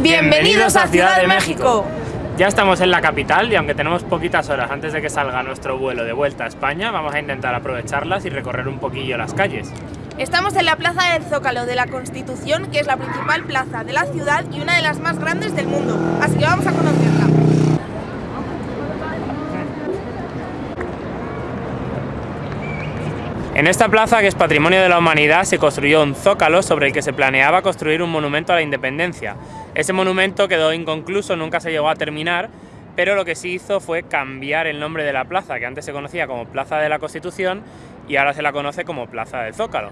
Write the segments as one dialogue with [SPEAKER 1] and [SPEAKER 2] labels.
[SPEAKER 1] Bienvenidos a Ciudad de México.
[SPEAKER 2] Ya estamos en la capital y aunque tenemos poquitas horas antes de que salga nuestro vuelo de vuelta a España, vamos a intentar aprovecharlas y recorrer un poquillo las calles.
[SPEAKER 1] Estamos en la Plaza del Zócalo de la Constitución, que es la principal plaza de la ciudad y una de las más grandes del mundo, así que vamos a conocerla.
[SPEAKER 2] En esta plaza, que es Patrimonio de la Humanidad, se construyó un zócalo sobre el que se planeaba construir un monumento a la independencia. Ese monumento quedó inconcluso, nunca se llegó a terminar, pero lo que sí hizo fue cambiar el nombre de la plaza, que antes se conocía como Plaza de la Constitución y ahora se la conoce como Plaza del Zócalo.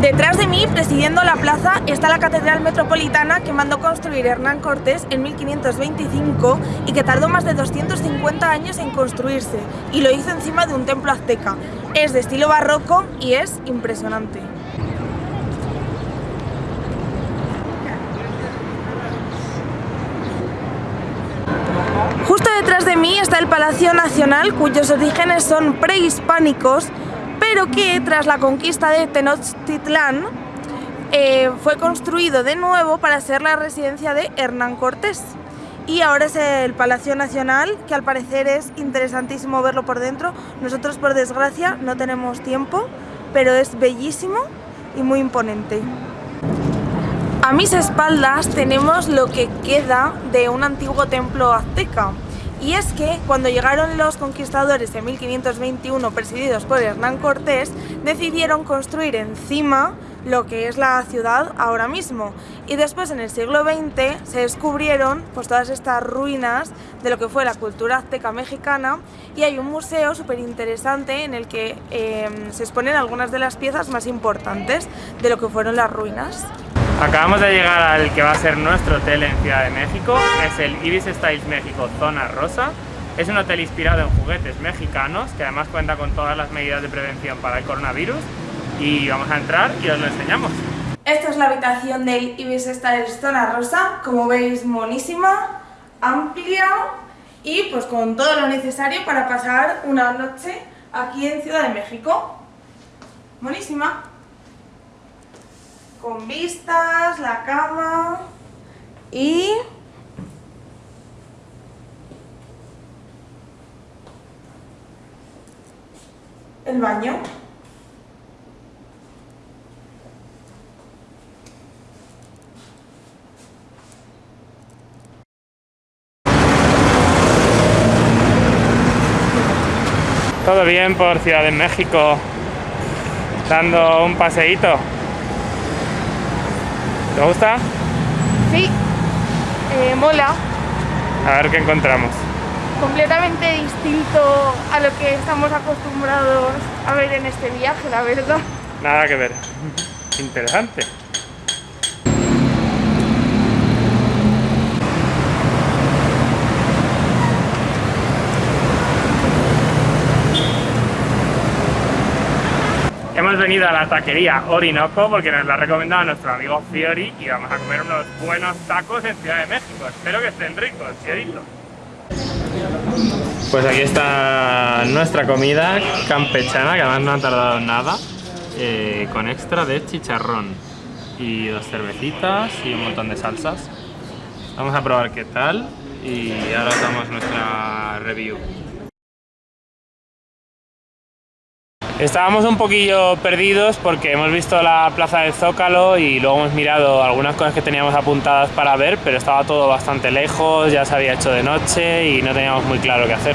[SPEAKER 1] Detrás de mí, presidiendo la plaza, está la Catedral Metropolitana que mandó construir Hernán Cortés en 1525 y que tardó más de 250 años en construirse y lo hizo encima de un templo azteca. Es de estilo barroco y es impresionante. Justo detrás de mí está el Palacio Nacional, cuyos orígenes son prehispánicos pero que tras la conquista de Tenochtitlán eh, fue construido de nuevo para ser la residencia de Hernán Cortés. Y ahora es el Palacio Nacional, que al parecer es interesantísimo verlo por dentro. Nosotros, por desgracia, no tenemos tiempo, pero es bellísimo y muy imponente. A mis espaldas tenemos lo que queda de un antiguo templo azteca. Y es que cuando llegaron los conquistadores en 1521 presididos por Hernán Cortés, decidieron construir encima lo que es la ciudad ahora mismo. Y después en el siglo XX se descubrieron pues, todas estas ruinas de lo que fue la cultura azteca mexicana y hay un museo súper interesante en el que em, se exponen algunas de las piezas más importantes de lo que fueron las ruinas.
[SPEAKER 2] Acabamos de llegar al que va a ser nuestro hotel en Ciudad de México, es el Ibis Styles México Zona Rosa. Es un hotel inspirado en juguetes mexicanos, que además cuenta con todas las medidas de prevención para el coronavirus. Y vamos a entrar y os lo enseñamos.
[SPEAKER 1] Esta es la habitación del Ibis Styles Zona Rosa, como veis monísima, amplia y pues con todo lo necesario para pasar una noche aquí en Ciudad de México. Monísima con vistas, la cama y el baño.
[SPEAKER 2] Todo bien por Ciudad de México, dando un paseíto. ¿Te gusta?
[SPEAKER 1] Sí, eh, mola.
[SPEAKER 2] A ver qué encontramos.
[SPEAKER 1] Completamente distinto a lo que estamos acostumbrados a ver en este viaje, la verdad.
[SPEAKER 2] Nada que ver. Interesante. Hemos venido a la taquería Orinoco porque nos la ha recomendado nuestro amigo Fiori y vamos a comer unos buenos tacos en Ciudad de México. Espero que estén ricos, Fiorito. Pues aquí está nuestra comida campechana, que además no ha tardado nada, eh, con extra de chicharrón y dos cervecitas y un montón de salsas. Vamos a probar qué tal y ahora damos nuestra review. Estábamos un poquillo perdidos porque hemos visto la plaza del Zócalo y luego hemos mirado algunas cosas que teníamos apuntadas para ver, pero estaba todo bastante lejos, ya se había hecho de noche y no teníamos muy claro qué hacer.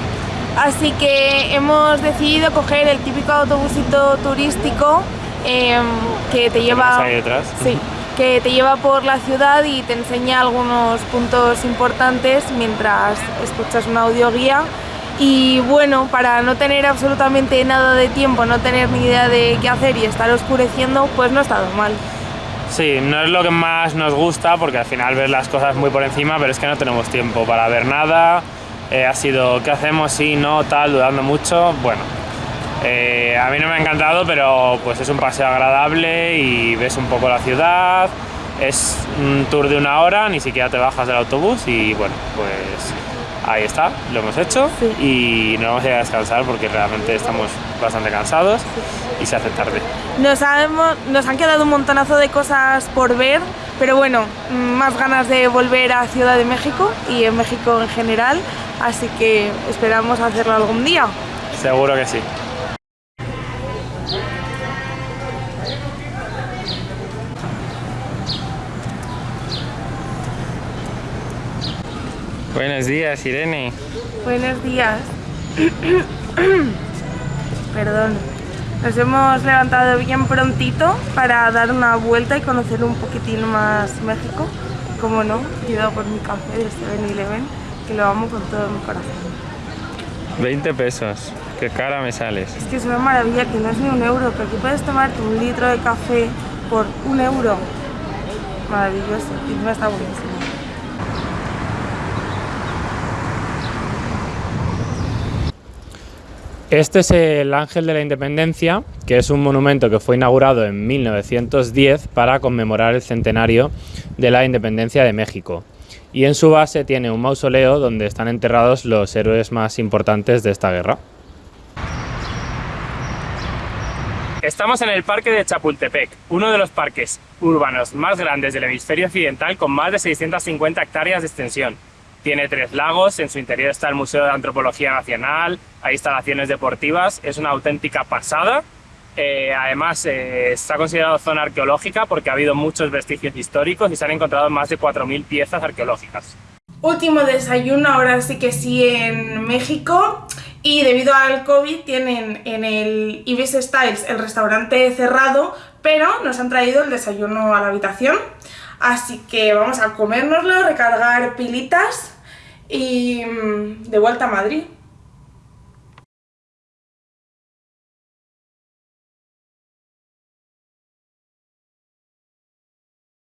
[SPEAKER 1] Así que hemos decidido coger el típico autobusito turístico em, que te lleva...
[SPEAKER 2] Ahí detrás.
[SPEAKER 1] Sí, que te lleva por la ciudad y te enseña algunos puntos importantes mientras escuchas una audioguía y bueno, para no tener absolutamente nada de tiempo, no tener ni idea de qué hacer y estar oscureciendo, pues no ha estado mal.
[SPEAKER 2] Sí, no es lo que más nos gusta porque al final ves las cosas muy por encima, pero es que no tenemos tiempo para ver nada. Eh, ha sido, ¿qué hacemos? Sí, no, tal, dudando mucho. Bueno, eh, a mí no me ha encantado, pero pues es un paseo agradable y ves un poco la ciudad. Es un tour de una hora, ni siquiera te bajas del autobús y bueno, pues Ahí está, lo hemos hecho y nos vamos a ir a descansar porque realmente estamos bastante cansados y se hace tarde.
[SPEAKER 1] Nos, nos han quedado un montonazo de cosas por ver, Pero bueno, más ganas de volver a Ciudad de México y en México en general, así que esperamos hacerlo algún día.
[SPEAKER 2] Seguro que sí. Buenos días, Irene.
[SPEAKER 1] Buenos días. Perdón. Nos hemos levantado bien prontito para dar una vuelta y conocer un poquitín más México. Como no, he por mi café de 7-Eleven, que lo amo con todo mi corazón.
[SPEAKER 2] 20 pesos, qué cara me sales.
[SPEAKER 1] Es que es una maravilla que no es ni un euro, que aquí puedes tomarte un litro de café por un euro. Maravilloso, y me está buenísimo.
[SPEAKER 2] Este es el Ángel de la Independencia, que es un monumento que fue inaugurado en 1910 para conmemorar el centenario de la independencia de México. Y en su base tiene un mausoleo donde están enterrados los héroes más importantes de esta guerra. Estamos en el parque de Chapultepec, uno de los parques urbanos más grandes del hemisferio occidental con más de 650 hectáreas de extensión. Tiene tres lagos, en su interior está el Museo de Antropología Nacional, hay instalaciones deportivas, es una auténtica pasada. Eh, además, eh, está considerado zona arqueológica porque ha habido muchos vestigios históricos y se han encontrado más de 4.000 piezas arqueológicas.
[SPEAKER 1] Último desayuno, ahora sí que sí, en México. Y debido al COVID tienen en el Ibis Styles el restaurante cerrado, pero nos han traído el desayuno a la habitación. Así que vamos a comérnoslo, recargar pilitas y mm, de vuelta a Madrid.